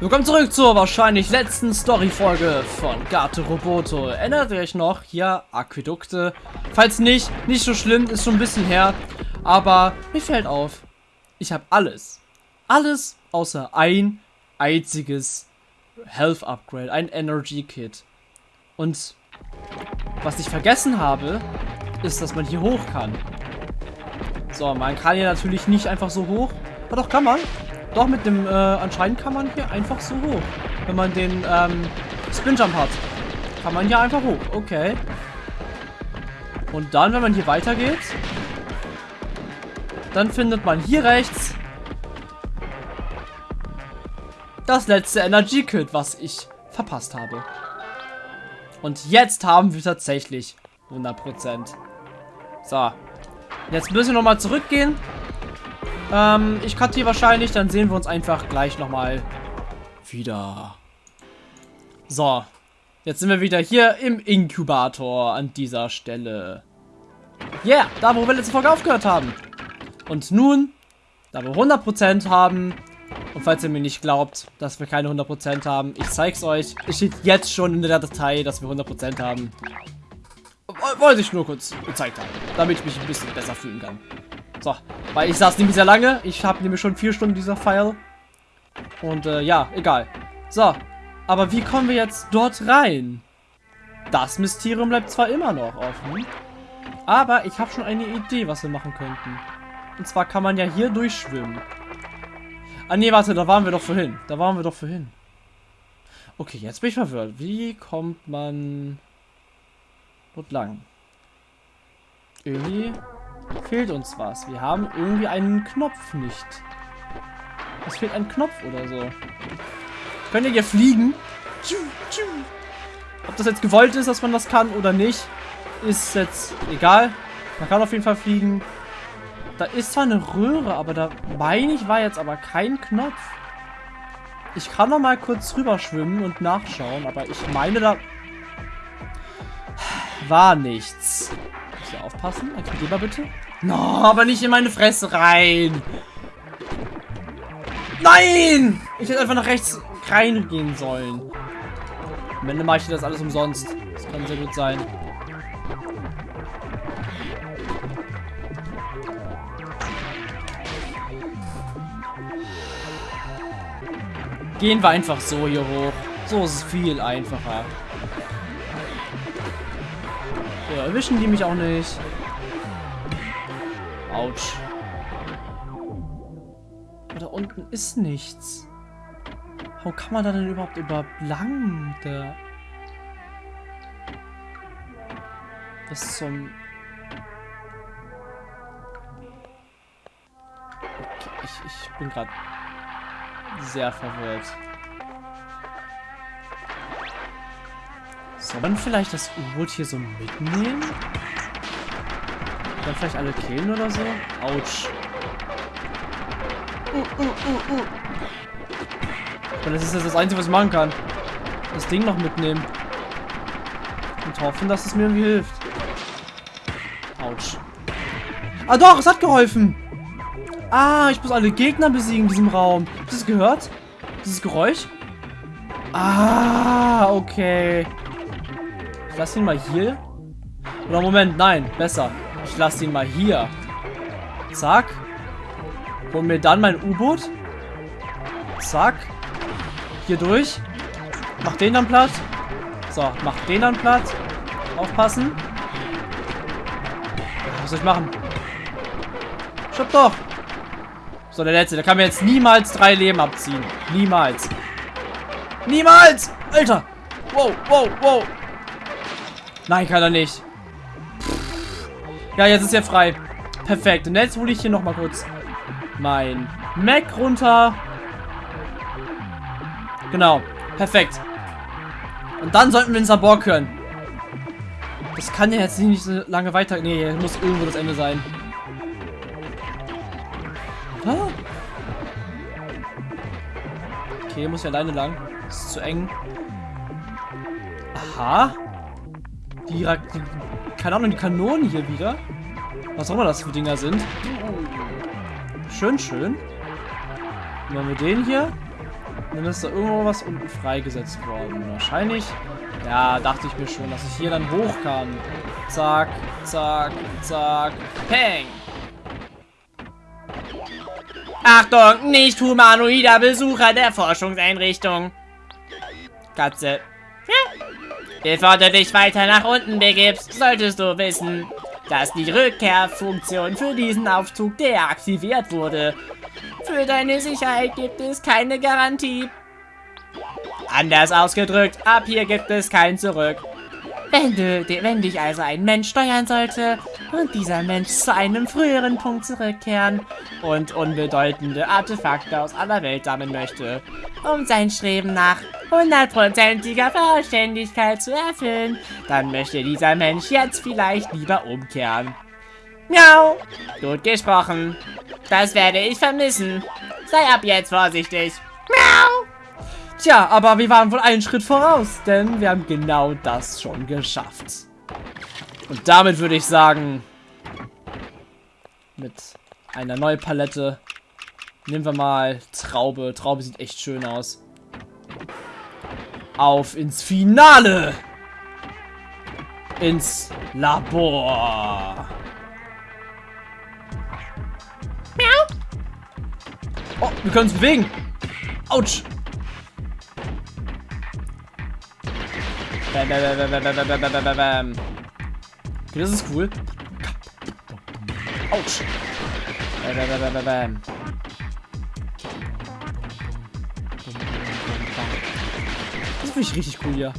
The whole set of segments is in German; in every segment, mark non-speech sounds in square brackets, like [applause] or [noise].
Willkommen zurück zur wahrscheinlich letzten Story-Folge von Gato Roboto. Erinnert ihr euch noch? Hier, Aquädukte. Falls nicht, nicht so schlimm, ist schon ein bisschen her. Aber mir fällt auf, ich habe alles. Alles außer ein einziges Health Upgrade, ein Energy Kit. Und was ich vergessen habe, ist, dass man hier hoch kann. So, man kann hier natürlich nicht einfach so hoch. Aber doch, kann man. Doch, mit dem, äh, anscheinend kann man hier einfach so hoch. Wenn man den, ähm, Spinjump hat. Kann man hier einfach hoch. Okay. Und dann, wenn man hier weitergeht, dann findet man hier rechts das letzte Energy Kit, was ich verpasst habe. Und jetzt haben wir tatsächlich 100%. So. Jetzt müssen wir nochmal zurückgehen. Ähm, ich cutte hier wahrscheinlich, dann sehen wir uns einfach gleich nochmal wieder. So. Jetzt sind wir wieder hier im Inkubator an dieser Stelle. Yeah, da wo wir letzte Folge aufgehört haben. Und nun, da wir 100% haben, und falls ihr mir nicht glaubt, dass wir keine 100% haben, ich zeig's euch. Es steht jetzt schon in der Datei, dass wir 100% haben. Wollte ich nur kurz gezeigt haben, damit ich mich ein bisschen besser fühlen kann. So, weil ich saß nämlich sehr lange. Ich habe nämlich schon vier Stunden dieser File. Und äh, ja, egal. So, aber wie kommen wir jetzt dort rein? Das Mysterium bleibt zwar immer noch offen, aber ich habe schon eine Idee, was wir machen könnten. Und zwar kann man ja hier durchschwimmen. Ah nee, warte, da waren wir doch vorhin. Da waren wir doch vorhin. Okay, jetzt bin ich verwirrt. Wie kommt man dort lang? Irgendwie fehlt uns was. Wir haben irgendwie einen Knopf nicht. Es fehlt ein Knopf oder so. Könnt ihr hier fliegen? Ob das jetzt gewollt ist, dass man das kann oder nicht, ist jetzt egal. Man kann auf jeden Fall fliegen. Da ist zwar eine Röhre, aber da meine ich war jetzt aber kein Knopf. Ich kann noch mal kurz rüber schwimmen und nachschauen, aber ich meine da war nichts. Ich aufpassen? Explodier mal bitte. No, aber nicht in meine Fresse rein. Nein! Ich hätte einfach nach rechts reingehen sollen. Am Ende mache ich das alles umsonst. Das kann sehr gut sein. Gehen wir einfach so hier hoch. So ist es viel einfacher. Erwischen die mich auch nicht. Autsch. Da unten ist nichts. Wo kann man da denn überhaupt überhaupt lang? Der Bis zum... Okay, ich, ich bin gerade sehr verwirrt. Soll man vielleicht das U-Boot hier so mitnehmen? Dann vielleicht alle killen oder so? Autsch. Uh, uh, uh, uh. Und das ist jetzt das Einzige, was ich machen kann. Das Ding noch mitnehmen. Und hoffen, dass es mir irgendwie hilft. Autsch. Ah doch, es hat geholfen. Ah, ich muss alle Gegner besiegen in diesem Raum. Habt ihr das gehört? Dieses Geräusch? Ah, okay. Ich lasse ihn mal hier. Oder Moment, nein, besser. Ich lasse ihn mal hier. Zack. Hol mir dann mein U-Boot. Zack. Hier durch. Mach den dann platt. So, mach den dann platt. Aufpassen. Was soll ich machen? Stopp doch. So, der letzte. Der kann mir jetzt niemals drei Leben abziehen. Niemals. Niemals! Alter! Wow, wow, wow. Nein, kann er nicht. Ja, jetzt ist er frei. Perfekt. Und jetzt hole ich hier nochmal kurz mein Mac runter. Genau. Perfekt. Und dann sollten wir den Sabor hören. Das kann ja jetzt nicht so lange weiter... Nee, muss irgendwo das Ende sein. Ah. Okay, muss ich alleine lang. Das ist zu eng. Aha. Die, die, keine Ahnung, die Kanonen hier wieder. Was auch immer das für Dinger sind. Schön, schön. Dann machen wir den hier. dann ist da irgendwo was unten freigesetzt worden. Wahrscheinlich. Ja, dachte ich mir schon, dass ich hier dann hoch kann. Zack, zack, zack. Peng. Achtung, nicht humanoider Besucher der Forschungseinrichtung. Katze. Bevor du dich weiter nach unten begibst, solltest du wissen, dass die Rückkehrfunktion für diesen Aufzug deaktiviert wurde. Für deine Sicherheit gibt es keine Garantie. Anders ausgedrückt, ab hier gibt es kein Zurück. Wenn, du, wenn dich also ein Mensch steuern sollte und dieser Mensch zu einem früheren Punkt zurückkehren und unbedeutende Artefakte aus aller Welt sammeln möchte, um sein Streben nach hundertprozentiger Vollständigkeit zu erfüllen, dann möchte dieser Mensch jetzt vielleicht lieber umkehren. Miau! Gut gesprochen. Das werde ich vermissen. Sei ab jetzt vorsichtig. Miau! Tja, aber wir waren wohl einen Schritt voraus, denn wir haben genau das schon geschafft. Und damit würde ich sagen, mit einer neuen Palette nehmen wir mal Traube. Traube sieht echt schön aus. Auf ins Finale! Ins Labor. Oh, wir können uns bewegen. Autsch. Bam, bam, bam, bam, bam, bam, bam. Okay, das ist cool. Autsch. Bam, bam, bam, bam. Das finde ich richtig cool hier.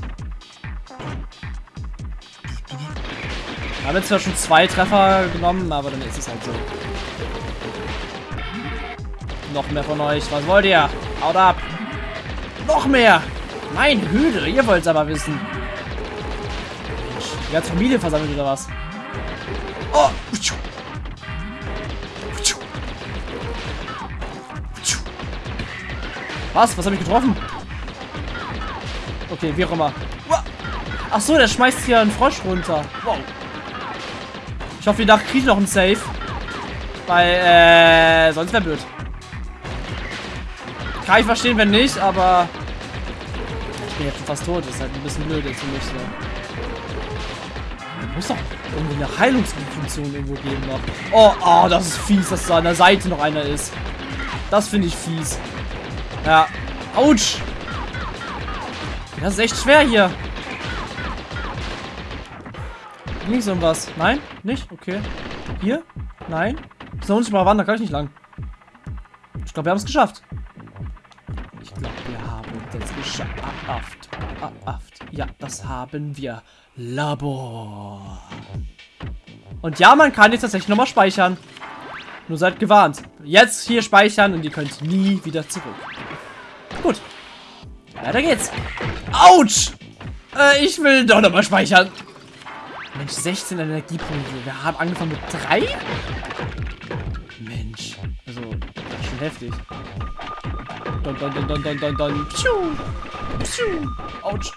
Wir haben jetzt zwar schon zwei Treffer genommen, aber dann ist es halt so. Noch mehr von euch. Was wollt ihr? Haut ab. Noch mehr. Mein Hüde, ihr wollt es aber wissen. Die ganze Familie versammelt oder was? Oh! Was? Was habe ich getroffen? Okay, wie auch immer. Ach so, der schmeißt hier einen Frosch runter. Wow. Ich hoffe, die Nacht kriegt noch einen Safe. Weil, äh, sonst wäre blöd. Kann ich verstehen, wenn nicht, aber... Ich bin jetzt fast tot. Das ist halt ein bisschen blöd jetzt für mich so. Da muss doch irgendwie eine Heilungsfunktion irgendwo geben noch. Oh, oh, das ist fies, dass da an der Seite noch einer ist. Das finde ich fies. Ja. Autsch. Das ist echt schwer hier. Links irgendwas. Nein? Nicht? Okay. Hier? Nein? Ist da unten mal wandern, kann ich nicht lang. Ich glaube, wir haben es geschafft. Ich glaube, wir haben es geschafft. Ja, das haben wir. Labor. Und ja, man kann jetzt tatsächlich nochmal speichern. Nur seid gewarnt. Jetzt hier speichern und ihr könnt nie wieder zurück. Gut. Weiter geht's. Autsch! Äh, ich will doch nochmal speichern. Mensch, 16 Energiepunkte. Wir haben angefangen mit 3? Mensch. Also, das ist schon heftig. Don, don, don, don, don, don, don. Pschuh. Pschuh. Autsch.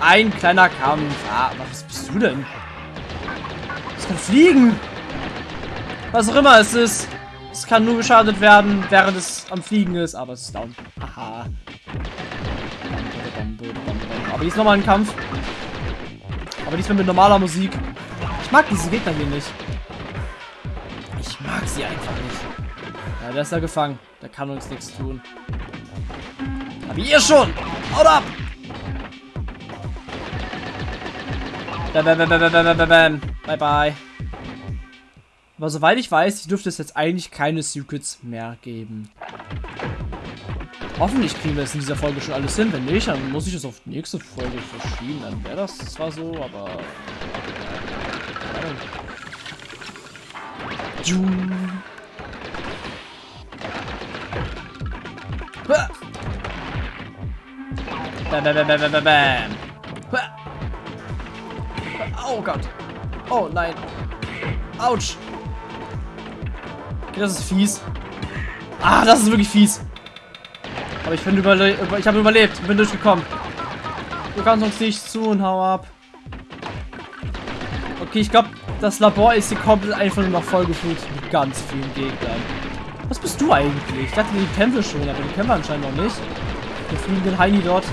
Ein kleiner Kampf. Ah, was bist du denn? Es kann fliegen. Was auch immer es ist. Es kann nur geschadet werden, während es am Fliegen ist, aber es ist down. Haha. Aber ist nochmal ein Kampf. Aber diesmal mit normaler Musik. Ich mag diese Gegner hier nicht. Ich mag sie einfach nicht. Ja, der ist da gefangen. Der kann uns nichts tun. Aber ihr schon! Haut ab! Bam, bam, bam, bam, bam, bam, bam. Bye, bye. Aber soweit ich weiß, dürfte es jetzt eigentlich keine Secrets mehr geben. Hoffentlich kriegen wir es in dieser Folge schon alles hin. Wenn nicht, dann muss ich es auf die nächste Folge verschieben. Dann wäre das zwar so, aber... Bam, bam, bam, bam, bam, bam. Oh Gott. Oh nein. Autsch. Okay, das ist fies. Ah, das ist wirklich fies. Aber ich bin überle ich habe überlebt. Bin durchgekommen. Du kannst uns nicht zu und hau ab. Okay, ich glaube, das Labor ist hier komplett einfach nur noch vollgefüllt mit ganz vielen Gegnern. Was bist du eigentlich? Ich dachte, die wir schon, aber die wir anscheinend noch nicht. Wir fliegen den Heini dort.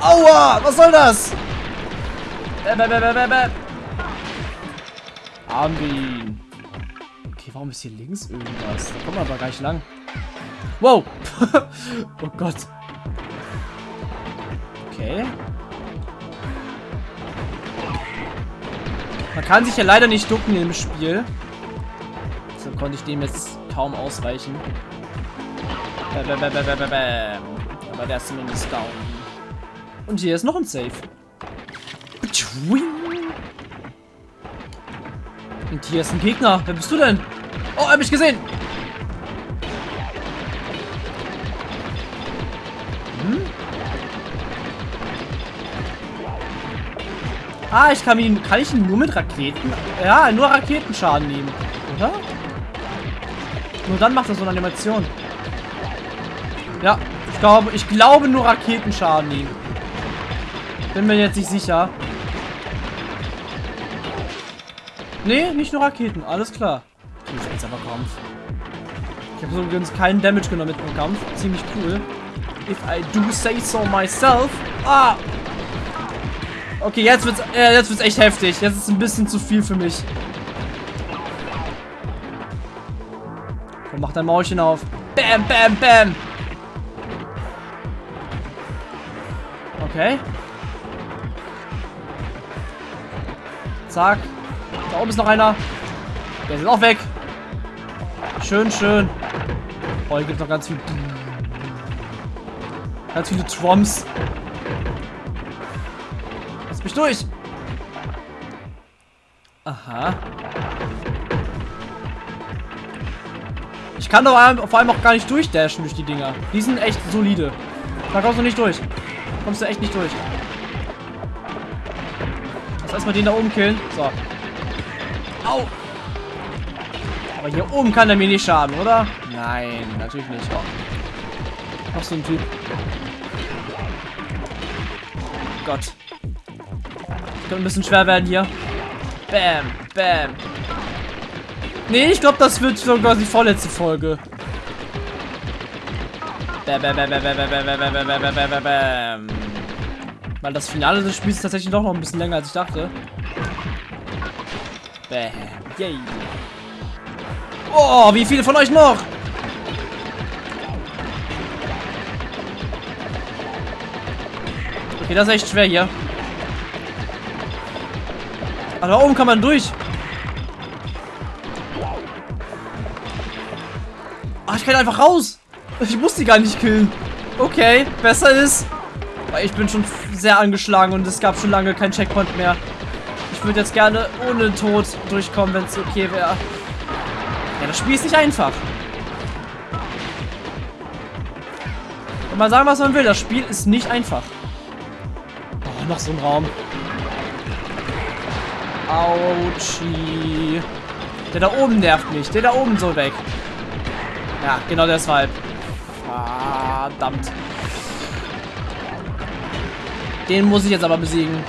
Aua! Was soll das? Bäm, bäm, bäm. Haben wir ihn. Okay, warum ist hier links irgendwas? Da kommen wir aber gar nicht lang. Wow! [laughs] oh Gott. Okay. Man kann sich ja leider nicht ducken im Spiel. So konnte ich dem jetzt kaum ausweichen. Bäm, bäm, bäm, bäm, bäm, bäm. Aber der ist zumindest down. Und hier ist noch ein Safe. Und hier ist ein Gegner. Wer bist du denn? Oh, hat mich gesehen. Hm? Ah, ich kann ihn. Kann ich ihn nur mit Raketen? Ja, nur Raketenschaden nehmen. Oder? Nur dann macht er so eine Animation. Ja, ich glaube, ich glaube nur Raketenschaden nehmen. Bin mir jetzt nicht sicher. Nee, nicht nur Raketen. Alles klar. Seltsamer Kampf. Ich habe so übrigens keinen Damage genommen mit dem Kampf. Ziemlich cool. If I do say so myself. Ah! Okay, jetzt wird's, äh, jetzt wird's echt heftig. Jetzt ist ein bisschen zu viel für mich. Komm, mach dein Maulchen auf. Bam, bam, bam. Okay. Zack. Da oben ist noch einer. Der ist auch weg. Schön, schön. Oh, hier gibt noch ganz viel. Ganz viele Trumps. Lass mich durch. Aha. Ich kann doch vor allem auch gar nicht durchdashen durch die Dinger. Die sind echt solide. Da kommst du nicht durch. Kommst du echt nicht durch. Erstmal den da oben killen. So. Au. Aber hier oben kann er mir nicht schaden, oder? Nein, natürlich nicht. Oh. Noch so ein Typ. Gott. Könnte ein bisschen schwer werden hier. Bam, bam. Nee, ich glaube, das wird sogar die vorletzte Folge. Bam, bam, bam, bam, bam, bam, bam, bam, bam, bam, bam. Weil das Finale des Spiels ist tatsächlich doch noch ein bisschen länger, als ich dachte. Bam. Yay. Oh, wie viele von euch noch? Okay, das ist echt schwer hier. Aber da oben kann man durch. Ah, ich kann einfach raus. Ich muss die gar nicht killen. Okay, besser ist. Weil ich bin schon sehr angeschlagen und es gab schon lange kein Checkpoint mehr. Ich würde jetzt gerne ohne Tod durchkommen, wenn es okay wäre. Ja, das Spiel ist nicht einfach. Wenn man sagen, was man will, das Spiel ist nicht einfach. Oh, noch so ein Raum. Autschi. Der da oben nervt mich. Der da oben so weg. Ja, genau deshalb. Verdammt. Den muss ich jetzt aber besiegen.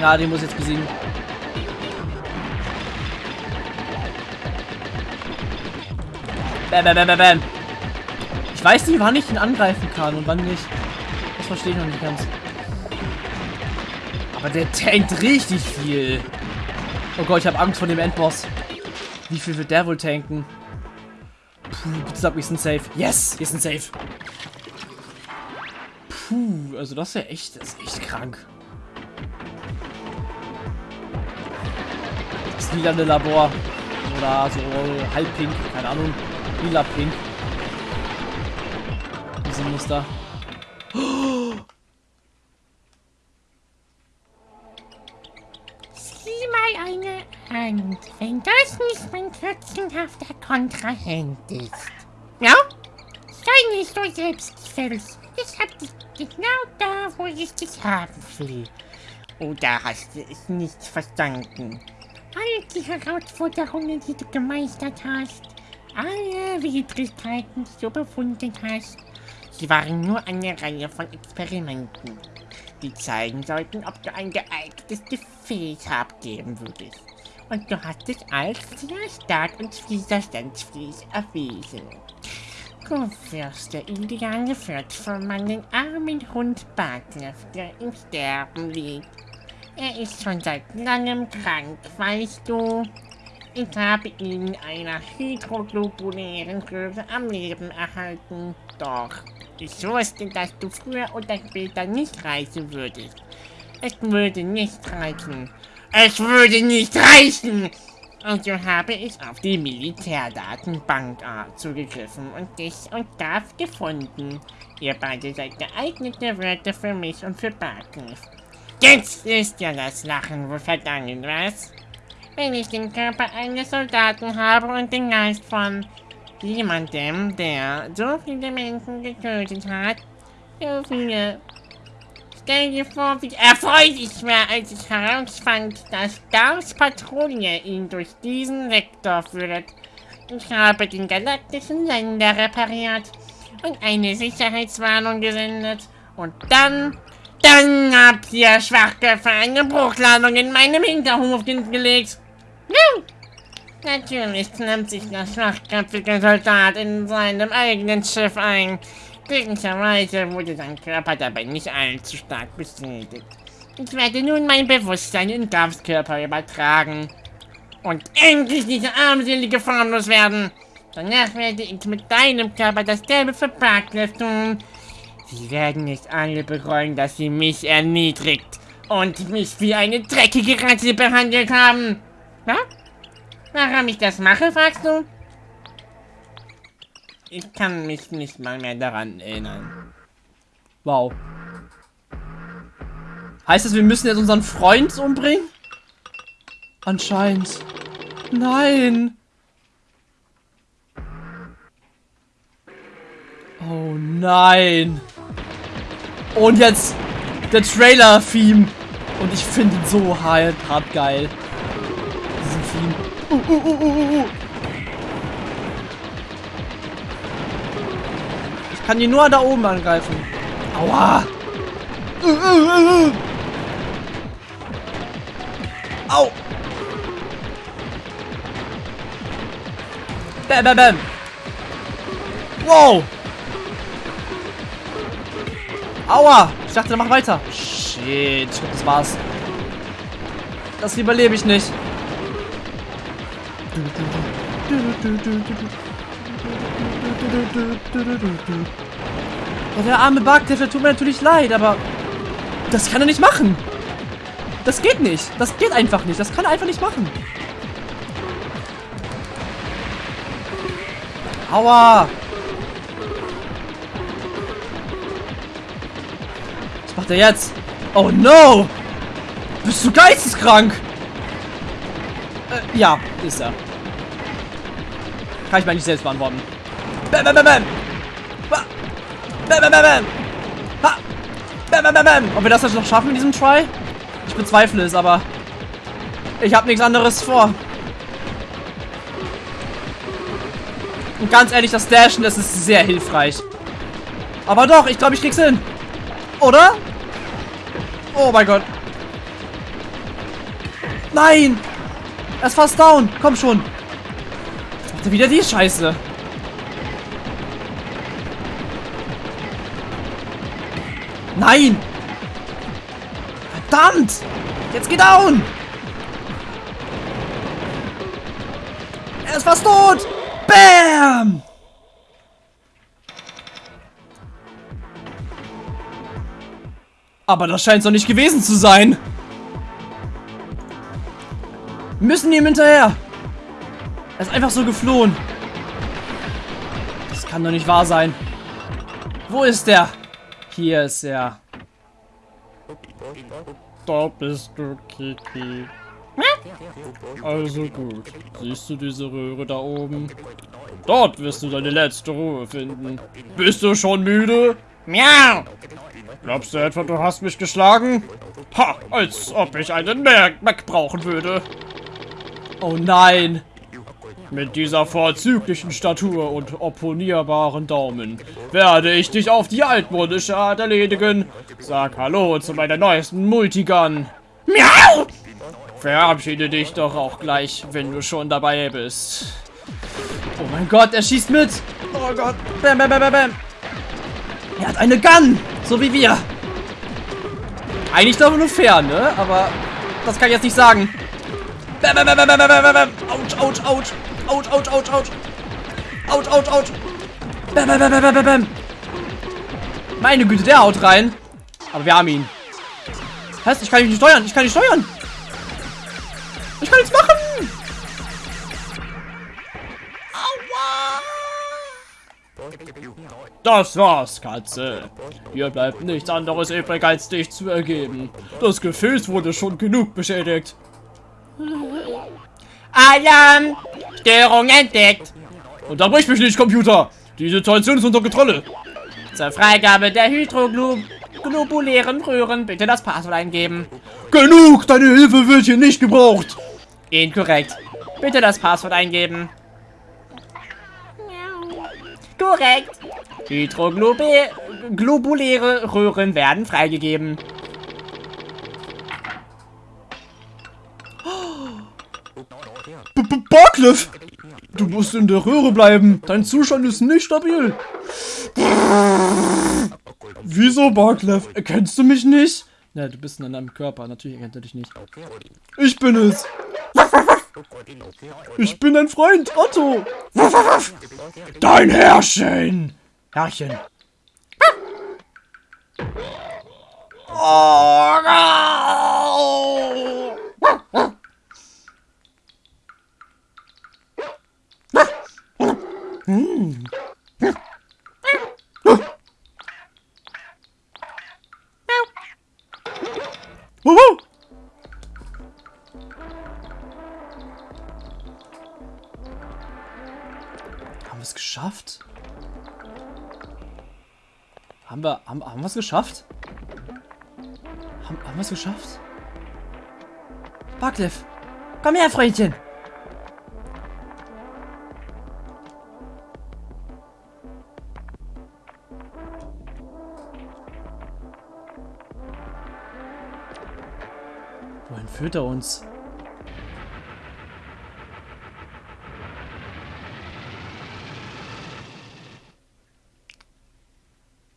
Ja, den muss ich jetzt besiegen. Bam, bam, bam, bam, Ich weiß nicht, wann ich ihn angreifen kann und wann nicht. Das verstehe ich noch nicht ganz. Aber der tankt richtig viel. Oh Gott, ich habe Angst vor dem Endboss. Wie viel wird der wohl tanken? Puh, bitte sag, wir sind safe. Yes, wir sind safe. Puh, also das ist ja echt, das ist echt krank. Das lilane Labor. Oder so halb pink, keine Ahnung. Lila pink. Diese Muster. Oh! Sieh mal eine Hand, wenn das nicht mein kürzenhafter Kontrahent ist. Ja? Sei nicht so selbstgefällig. Ich hab dich genau da, wo ich dich haben will. Oder hast du es nicht verstanden? All die Herausforderungen, die du gemeistert hast, alle Widrigkeiten, die du überwunden hast, sie waren nur eine Reihe von Experimenten, die zeigen sollten, ob du ein geeignetes Gefäß abgeben würdest. Und du hast dich als sehr stark und widerstandsfähig erwiesen. Wirst der ideale Wirt von meinem armen Hund Bartleff, der im Sterben liegt. Er ist schon seit langem krank, weißt du. Ich habe ihn in einer hydroglobulären Röhre am Leben erhalten. Doch, ich wusste, dass du früher oder später nicht reisen würdest. Es würde nicht reichen. Es würde nicht reichen! Und so habe ich auf die Militärdatenbank äh, zugegriffen und dich und Darf gefunden. Ihr beide seid geeignete Wörter für mich und für Bartens. Jetzt ist ja das Lachen wohl vergangen, was? Wenn ich den Körper eines Soldaten habe und den Geist von jemandem, der so viele Menschen getötet hat, so viele Stell dir vor, wie erfreut ich war, als ich herausfand, dass Gauss Patrouille ihn durch diesen Sektor führt. Ich habe den galaktischen Sender repariert und eine Sicherheitswarnung gesendet. Und dann, dann habt ihr Schwachköpfe eine Bruchladung in meinem Hinterhof gelegt. Nun, natürlich klemmt sich der schwachköpfige Soldat in seinem eigenen Schiff ein. Glücklicherweise wurde sein Körper dabei nicht allzu stark beschädigt. Ich werde nun mein Bewusstsein in Gavs Körper übertragen. Und endlich diese armselige formlos werden. Danach werde ich mit deinem Körper dasselbe für Barclays tun. Sie werden nicht alle bereuen, dass sie mich erniedrigt und mich wie eine dreckige Ratte behandelt haben. Ja? Warum ich das mache, fragst du? Ich kann mich nicht mal mehr daran erinnern. Wow. Heißt das, wir müssen jetzt unseren Freund umbringen? Anscheinend. Nein. Oh nein. Und jetzt der Trailer-Theme. Und ich finde ihn so hart, hart geil. Diesen Theme. Uh, uh, uh, kann ihn nur da oben angreifen. Aua. Au. Bam, bam, bam. Wow. Aua. Ich dachte, mach weiter. Shit. Das war's. Das überlebe ich nicht. Ja, der arme der tut mir natürlich leid, aber das kann er nicht machen. Das geht nicht. Das geht einfach nicht. Das kann er einfach nicht machen. Aua. Was macht er jetzt? Oh no. Bist du geisteskrank? Äh, ja, ist er. Kann ich mir nicht selbst beantworten. Bam, bam, bam, bam. Bam, bam, bam, bam. Ha. Bam, bam, bam, bam. Ob wir das jetzt noch schaffen in diesem Try? Ich bezweifle es, aber ich habe nichts anderes vor. Und ganz ehrlich, das Dashen, das ist sehr hilfreich. Aber doch, ich glaube, ich krieg's hin. Oder? Oh mein Gott. Nein! Er ist fast down. Komm schon. Jetzt er wieder die Scheiße. Nein! Verdammt! Jetzt geh down! Er ist fast tot! Bam! Aber das scheint doch nicht gewesen zu sein. Wir müssen ihm hinterher. Er ist einfach so geflohen. Das kann doch nicht wahr sein. Wo ist der? Hier ist er. Da bist du, Kiki. Also gut. Siehst du diese Röhre da oben? Dort wirst du deine letzte Ruhe finden. Bist du schon müde? Miau! Glaubst du etwa, du hast mich geschlagen? Ha, als ob ich einen Mac brauchen würde. Oh nein. Mit dieser vorzüglichen Statur und opponierbaren Daumen werde ich dich auf die altmodische Art erledigen. Sag Hallo zu meiner neuesten Multigun. Miau! Verabschiede dich doch auch gleich, wenn du schon dabei bist. Oh mein Gott, er schießt mit. Oh Gott. Bam, bam, bam, bam, bam. Er hat eine Gun. So wie wir. Eigentlich doch nur fair, ne? Aber das kann ich jetzt nicht sagen. Bam, bam, bam, bam, bam, bam, bam. Autsch, autsch, autsch. Autsch, autsch, autsch, autsch. Autsch, autsch, autsch. Bam, bam, bam, bam, bam, bam. Meine Güte, der haut rein. Aber wir haben ihn. Heißt, ich kann ihn nicht steuern. Ich kann nicht steuern. Ich kann nichts machen. Das war's, Katze. Hier bleibt nichts anderes übrig, als dich zu ergeben. Das Gefäß wurde schon genug beschädigt. Alarm! Störung entdeckt! Unterbrich mich nicht, Computer. Die Situation ist unter Kontrolle. Zur Freigabe der hydroglobulären Röhren bitte das Passwort eingeben. Genug, deine Hilfe wird hier nicht gebraucht. Inkorrekt. Bitte das Passwort eingeben. Korrekt. Hydroglobuläre Röhren werden freigegeben. Barcliff! Du musst in der Röhre bleiben. Dein Zustand ist nicht stabil. Wieso, Barcliff? Erkennst du mich nicht? Ja, du bist in einem Körper. Natürlich erkennt er dich nicht. Ich bin es. Ich bin dein Freund, Otto. Dein Herrchen. Herrchen. Oh, no. Wuhu! Haben wir es geschafft? Haben wir, haben, haben wir es geschafft? Haben, haben wir es geschafft? Buckliff, komm her, Freundchen. Führt er uns?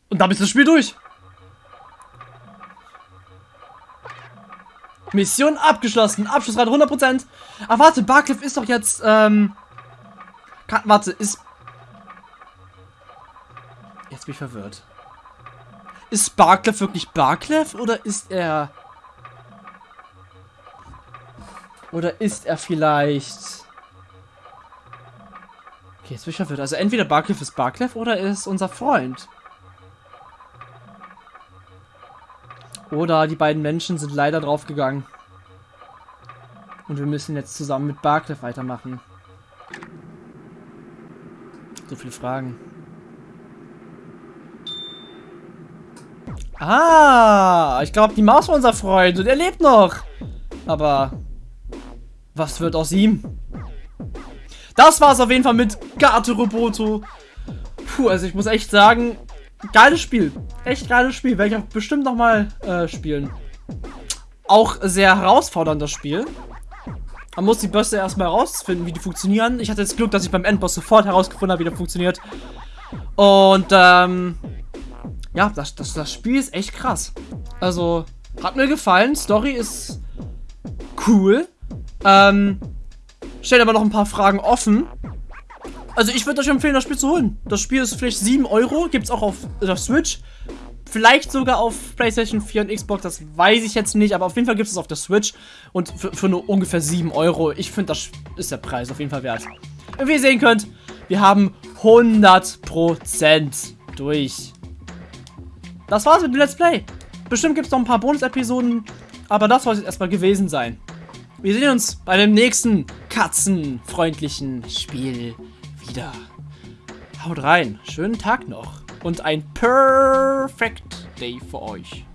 Und damit ist das Spiel durch. Mission abgeschlossen. Abschlussrate 100%. Ach, warte, Barcliff ist doch jetzt, ähm... Warte, ist... Jetzt bin ich verwirrt. Ist Barcliff wirklich Barcliff oder ist er... Oder ist er vielleicht... Okay, jetzt bin ich verwirrt. Also entweder Barcliff ist Barcliff oder er ist unser Freund. Oder die beiden Menschen sind leider draufgegangen. Und wir müssen jetzt zusammen mit Barcliff weitermachen. So viele Fragen. Ah, ich glaube, die Maus war unser Freund und er lebt noch. Aber was wird aus ihm? Das war es auf jeden Fall mit Gato Roboto. Puh, also ich muss echt sagen, geiles Spiel. Echt geiles Spiel. Werde ich auch bestimmt nochmal äh, spielen. Auch sehr herausfordernd, das Spiel. Man muss die Bösse erstmal herausfinden, wie die funktionieren. Ich hatte das Glück, dass ich beim Endboss sofort herausgefunden habe, wie der funktioniert. Und, ähm... Ja, das, das, das Spiel ist echt krass. Also, hat mir gefallen. Story ist cool. Ähm, stellt aber noch ein paar Fragen offen. Also ich würde euch empfehlen, das Spiel zu holen. Das Spiel ist vielleicht 7 Euro. Gibt es auch auf der Switch. Vielleicht sogar auf PlayStation 4 und Xbox. Das weiß ich jetzt nicht. Aber auf jeden Fall gibt es auf der Switch. Und für, für nur ungefähr 7 Euro. Ich finde, das ist der Preis auf jeden Fall wert. Und wie ihr sehen könnt, wir haben 100% durch. Das war's mit dem Let's Play. Bestimmt gibt es noch ein paar Bonus-Episoden. Aber das soll es erstmal gewesen sein. Wir sehen uns bei dem nächsten katzenfreundlichen Spiel wieder. Haut rein. Schönen Tag noch. Und ein Perfect Day für euch.